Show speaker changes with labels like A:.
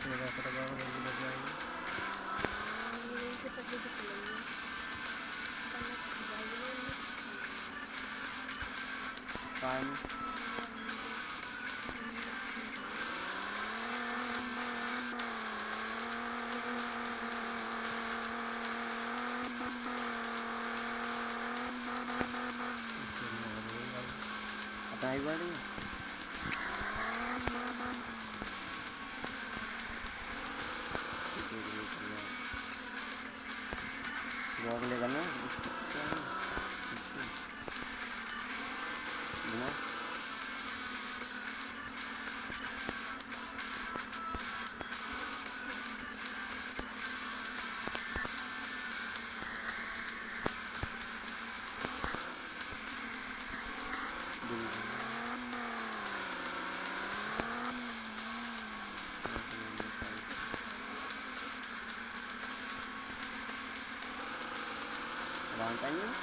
A: Kaya talaga ako ng ginagawa niya.
B: Ngayon kita dito
A: Luego le ganó. ¿No? Thank you. en